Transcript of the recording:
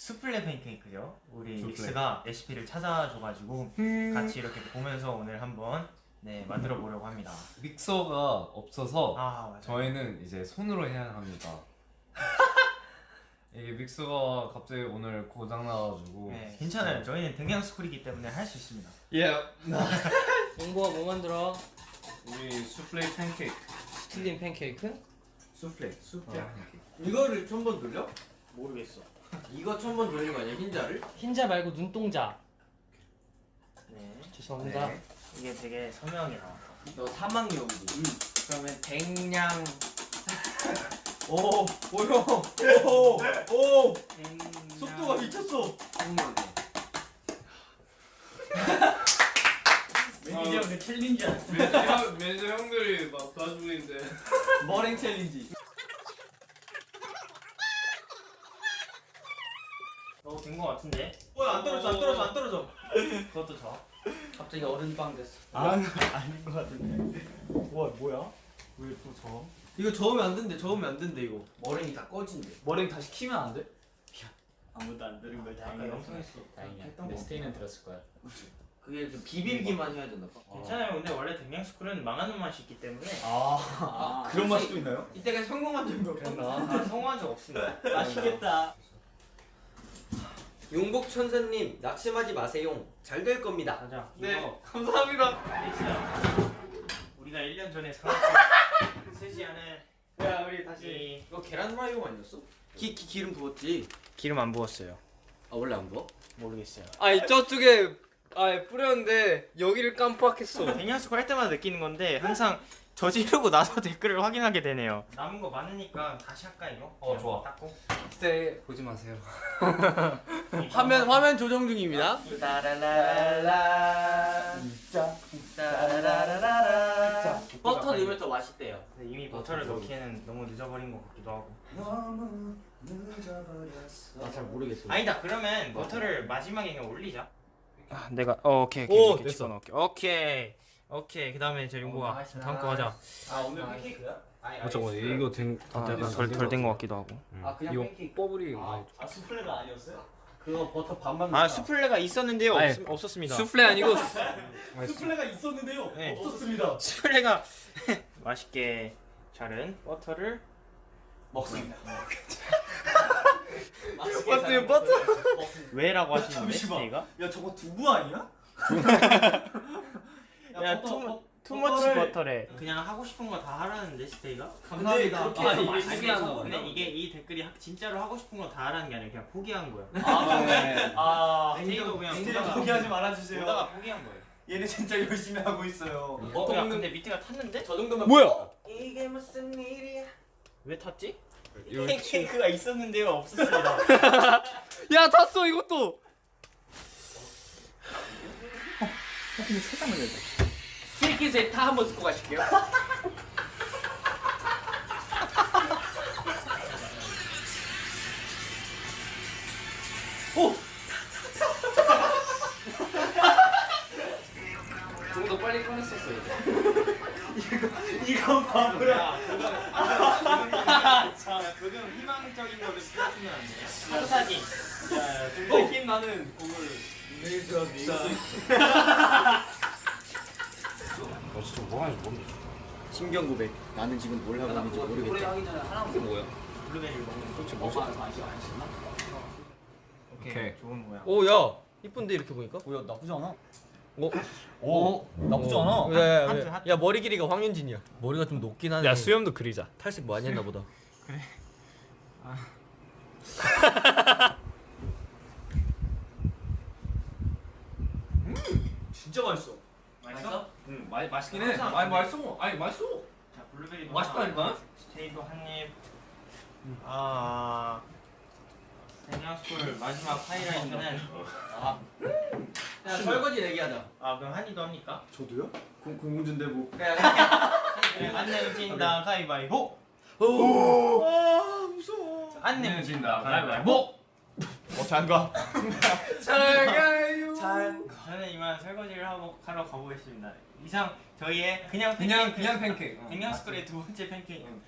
수플레 팬케이크죠. 우리 수플레. 믹스가 레시피를 찾아줘가지고 같이 이렇게 보면서 오늘 한번 네 만들어 보려고 합니다. 믹서가 없어서 아. 저희는 이제 손으로 해야 합니다. 이게 믹서가 갑자기 오늘 고장 나가지고. 네 괜찮아요. 저희는 댕양 스쿨이기 때문에 할 수 있습니다. 예. 용보가 뭐 만들어? 우리 수플레 팬케이크. 스틸린 팬케이크? 수플레 수플레 어. 이거를 천번 돌려? 모르겠어. 이거 천 번 돌리는 거 아니야 흰자를? 흰자 말고 눈동자. 네 죄송합니다. 네. 이게 되게 선명하게 나왔다. 너 사막여우지 그러면 댕냥 오! 오 형! 오! 오! 댕냥... 속도가 미쳤어! 땡나게 매니저 형그 챌린지 형, 매니저 형들이 막 도와주고 있는데. 머랭 challenge 어, 된거 같은데? 뭐야 안 떨어져 안 떨어져 안 떨어져 그것도 저. 갑자기 어른빵 됐어. 아, 아닌 거 같은데. 와, 뭐야? 왜 또 저? 이거 저으면 안 된대 저으면 안 된대 이거 머랭이 다 꺼진대 머랭 다시 키면 안 돼? 아무도 안 들은 거 다행이야. 영상 했어 다행이야. 근데 거. 스테이는 들었을 거야. 그게 좀 비비기만 해야 된다 봐 괜찮아요. 근데 원래 댕냥 스쿨은 망하는 맛이 있기 때문에 아, 아, 그런 혹시- 맛도 있나요? 이때가 성공한 적이 없나? 아, 성공한 적 없습니다. 맛있겠다 용복 천사님 낙심하지 마세요 잘 될 겁니다 가자. 네 이거 감사합니다 엑스야. 우리가 1년 전에 사왔던 않은 야 우리 이 이거 계란 후라이용 아니었어? 기, 기 기름 부었지? 기름 안 부었어요. 아 원래 안 부어? 모르겠어요. 아니 저쪽에 아 뿌렸는데 여기를 깜빡했어. 스쿨 할 때마다 느끼는 건데 항상 저지르고 나서 댓글을 확인하게 되네요. 남은 거 많으니까 다시 할까 이거? 어, 좋아. 닦고. 스테이 보지 마세요. 화면 화면 조정 중입니다. 버터 넣으면 더 맛있대요. 근데 이미 버터를 넣기에는 너무 늦어버린 것 같기도 하고. 나잘 모르겠어 아니다 그러면 버터를 마지막에 그냥 올리자. 아 내가 어 오케이 오케이, 오케이 이렇게 됐어. 오케이. 오케이 오케이. 그 다음에 저 용보가 다음 거 하자. 아 오늘 팬케이크야? 어, 저거 이거 된, 덜덜된 것 같기도 하고. 아 그냥 이거 팬케이크. 버블이 아, 아 수플레가 아니었어요? 그거 버터 반반 아. 수플레가 있었는데요 아니, 없, 없었습니다. 수플레 아니고 수플레가 있었는데요 네. 없었습니다 수플레가 맛있게 자른 버터를 먹습니다 버터 버터. 왜라고 하시는데 잠시만. 스테이가? 야 저거 두부 아니야? 야 too, too much 버터래 그냥 하고 싶은 거 다 하라는데 스테이가? 감사합니다 그렇게 아, 해서 이게 근데 이게 이 댓글이 하- 진짜로 하고 싶은 거 다 하라는 게 아니라 그냥 포기한 거야 아 네. 아 스테이도 그냥 스테이 포기하지 말아주세요 보다가 포기한 거예요 얘네 진짜 열심히 하고 있어요 어, 야 근데 밑에가 탔는데? 저 정도면 뭐야? 이게 무슨 일이야 왜 탔지? 이거 팬케이크가 있었는데요 없었습니다 야 탔어 이것도. 스테 타 한번 듣고 가실게요. 좀더 빨리 꺼냈었어요. 이건 바보야. 자 조금 희망적인 거를 보여주면 안 돼요? 사진 사진 좀더 힘 나는 곡을 내주셨다 너 진짜 뭐 하는지 모르겠어. 심경 고백 나는 지금 뭘 하고 있는지 모르겠다 이게 뭐야? 블루베리를 먹는 거 도대체 뭐지? 오케이, 오케이. 좋은 모양 오야 이쁜데 이렇게 보니까? 뭐야 나쁘지 않아. 오. 오 나쁘지 않아. 야 야야 하트, 하트. 야, 머리 길이가 황현진이야. 머리가 좀 높긴 하네. 야 수염도 그리자. 탈색 많이 했나 보다. 진짜 맛있어 맛있어? 응 마, 맛있긴 해. 항상 아니 맛있어. 아니 맛있어. 자 블루베리 맛있다니까? 스테이도 한입. 아 대녀스쿨 마지막 하이라이트는 야 설거지 내기하자. 아 그럼 한이도 합니까? 저도요? 공, 공중전대부 안 내진다. 가위바위보. 아 무서워. 안 내진다. 가위바위보. 어 장가. 잘가 요. 저는 이만 설거지를 하고 하러 가보겠습니다 이상 저희의 그냥 그냥 팬케이크 그냥 팬케이크. 어. 댕양스쿨의 두 번째 팬케이크